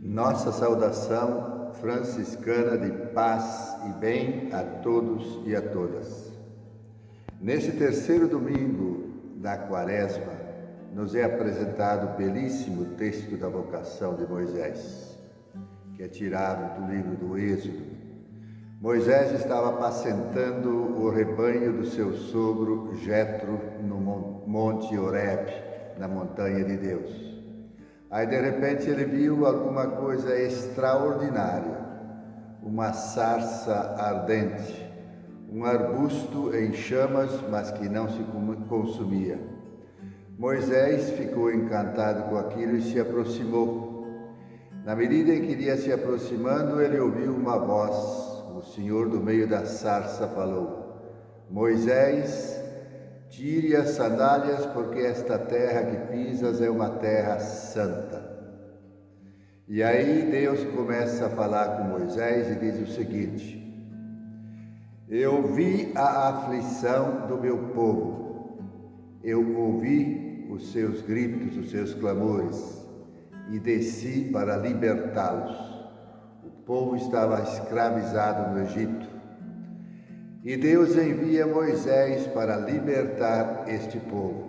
Nossa saudação franciscana de paz e bem a todos e a todas. Neste terceiro domingo da quaresma, nos é apresentado o belíssimo texto da vocação de Moisés, que é tirado do livro do Êxodo. Moisés estava apacentando o rebanho do seu sogro Jetro no Monte Horeb, na montanha de Deus. Aí de repente ele viu alguma coisa extraordinária, uma sarça ardente, um arbusto em chamas, mas que não se consumia. Moisés ficou encantado com aquilo e se aproximou. Na medida em que ia se aproximando, ele ouviu uma voz. O Senhor do meio da sarça falou: Moisés, Tire as sandálias, porque esta terra que pisas é uma terra santa. E aí Deus começa a falar com Moisés e diz o seguinte: Eu vi a aflição do meu povo, eu ouvi os seus gritos, os seus clamores, e desci para libertá-los. O povo estava escravizado no Egito e Deus envia Moisés para libertar este povo.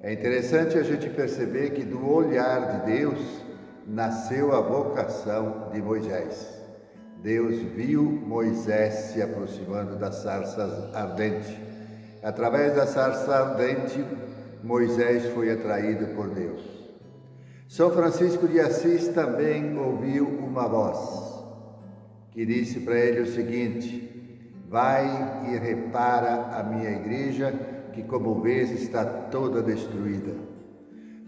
É interessante a gente perceber que do olhar de Deus nasceu a vocação de Moisés. Deus viu Moisés se aproximando da sarça ardente. Através da sarça ardente, Moisés foi atraído por Deus. São Francisco de Assis também ouviu uma voz que disse para ele o seguinte: Vai e repara a minha igreja, que como vês está toda destruída.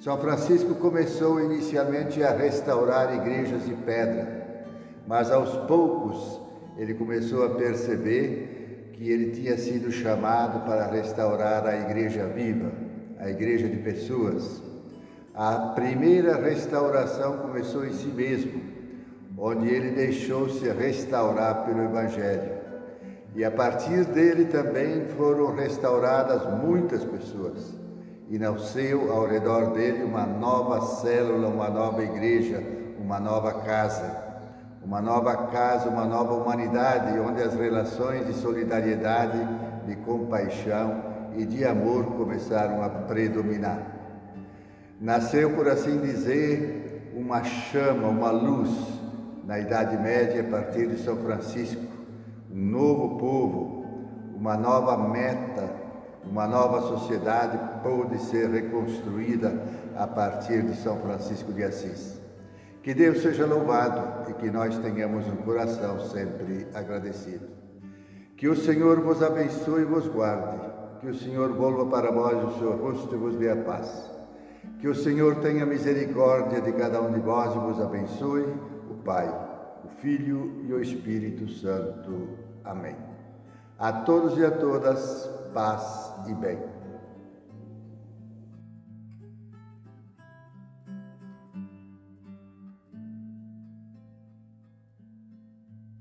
São Francisco começou inicialmente a restaurar igrejas de pedra, mas aos poucos ele começou a perceber que ele tinha sido chamado para restaurar a igreja viva, a igreja de pessoas. A primeira restauração começou em si mesmo, onde ele deixou-se restaurar pelo Evangelho. E a partir dele também foram restauradas muitas pessoas. E nasceu ao redor dele uma nova célula, uma nova igreja, uma nova casa. Uma nova casa, uma nova humanidade, onde as relações de solidariedade, de compaixão e de amor começaram a predominar. Nasceu, por assim dizer, uma chama, uma luz na Idade Média a partir de São Francisco um novo povo, uma nova meta, uma nova sociedade pôde ser reconstruída a partir de São Francisco de Assis. Que Deus seja louvado e que nós tenhamos um coração sempre agradecido. Que o Senhor vos abençoe e vos guarde. Que o Senhor volva para vós o seu rosto e vos dê a paz. Que o Senhor tenha misericórdia de cada um de vós e vos abençoe, o Pai, o Filho e o Espírito Santo. Amém. A todos e a todas, paz e bem.